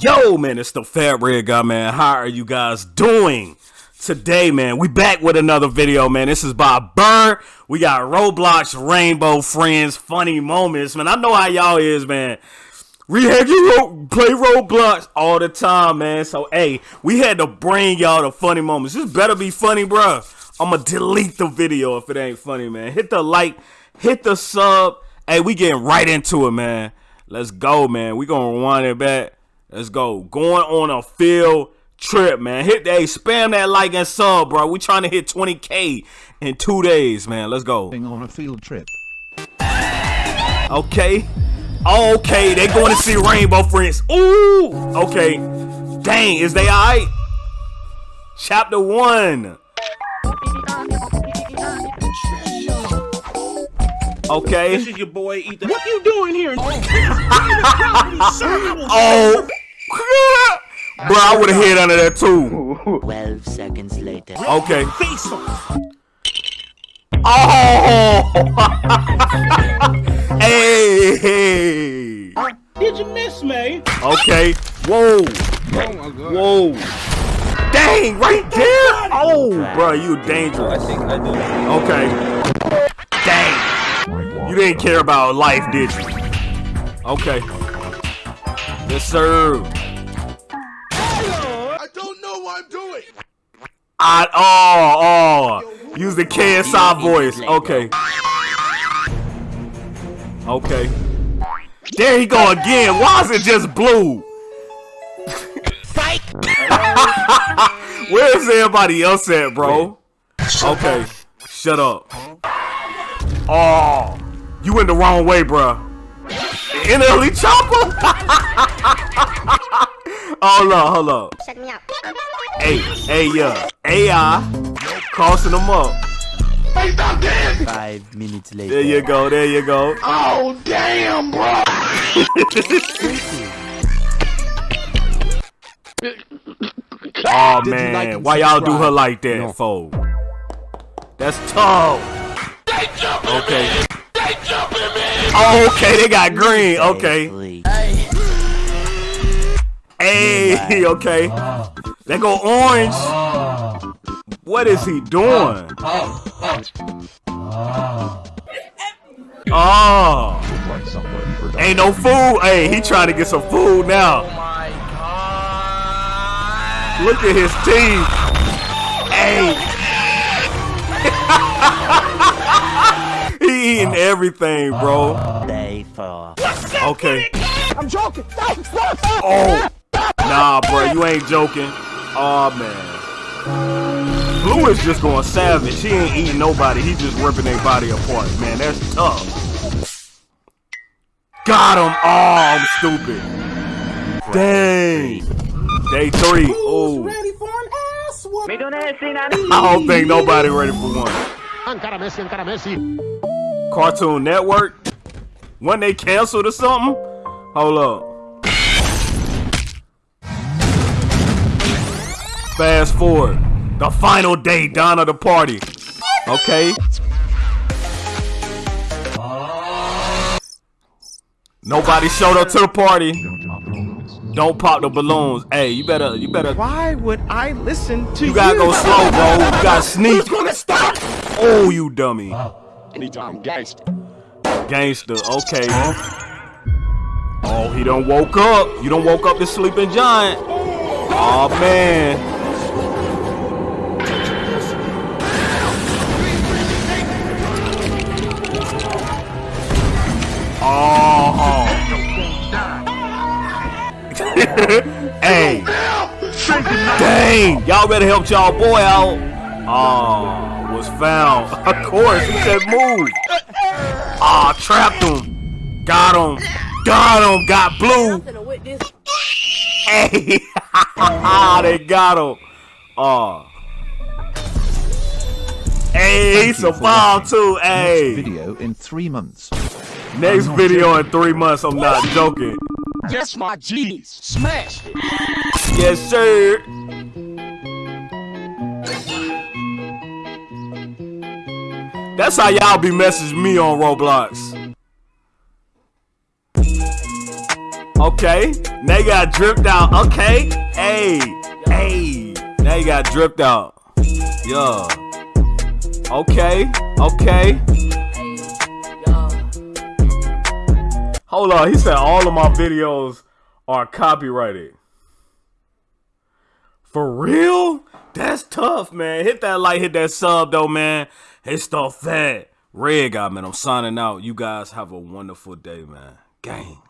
Yo, man, it's the Fat Red Guy, man. How are you guys doing? Today, man, we back with another video, man. This is by Burr. We got Roblox Rainbow Friends funny moments, man. I know how y'all is, man. We had you play Roblox all the time, man. So, hey, we had to bring y'all the funny moments. This better be funny, bro. I'm gonna delete the video if it ain't funny, man. Hit the like, hit the sub. Hey, we getting right into it, man. Let's go, man. We gonna rewind it back. Let's go. Going on a field trip, man. Hit that, hey, spam that like and sub, bro. We trying to hit 20k in two days, man. Let's go. on a field trip. Okay. Okay, they going to see Rainbow Friends. Ooh. Okay. Dang, is they alright? Chapter one. Okay. This is your boy Ethan. What you doing here? Oh. Bro, I would have hit under that too. 12 seconds later. Okay. Face off. Oh! hey, hey! Did you miss me? Okay. Whoa! Oh Whoa! Dang! Right there! Oh, bro, you dangerous. I think I do. Okay. Dang! You didn't care about life, did you? Okay. Yes, sir. I oh oh use the KSI voice. Okay. Okay. There he go again. Why is it just blue? Where's everybody else at, bro? Okay. Shut up. Oh, you went the wrong way, bro. In early chopper? hold up, hold up. Shut me out. Hey, hey, yeah. AI crossing them up. Hey, stop dancing. Five minutes later. There you go, there you go. Oh, damn, bro. Oh man, why y'all do her like that, fool? That's tough. Okay. Oh, okay, they got green. Okay. Three. Hey, okay. Uh, they go orange. Uh, what is he doing? Uh, oh. Ain't no food. Hey, he trying to get some food now. Oh Look at his teeth. Hey. he eating everything, bro. Day four. Okay. I'm joking. Oh. Nah, bro, you ain't joking. Oh man. Blue is just going savage. He ain't eating nobody. He just ripping their body apart, man. That's tough. Got him. Oh, I'm stupid. Dang. Day three. Oh. Ready for an ass. I don't think nobody ready for one. Encara Messi, encara Messi. Cartoon Network. When they canceled or something? Hold up. Fast forward. The final day, down of the party. Okay. Nobody showed up to the party. Don't pop the balloons. Hey, you better, you better. Why would I listen to you? You gotta go slow, bro. You gotta sneak. Who's Gonna stop. Oh, you dummy. Oh. Anytime gangster. Gangster, okay. Oh, he done woke up. You done woke up the sleeping giant. Oh man. Hey. Dang. Y'all better help y'all boy out. Oh, was found. Of course, he said move. Ah, trapped him. Got him. Got him. Got blue. Hey, they got him. Oh. Hey, he survived too. Hey, Next Video in three months. next video in three months. I'm not joking. Yes, my G's. Smash it. Yes, sir. That's how y'all be messaging me on Roblox. Okay. Now you got dripped out. Okay. Hey. Hey. Now you got dripped out. Yeah. Okay. Okay. Hold on. He said all of my videos are copyrighted. For real? That's tough, man. Hit that like, hit that sub, though, man. Hit stuff fat. Red guy, man. I'm signing out. You guys have a wonderful day, man. Gang.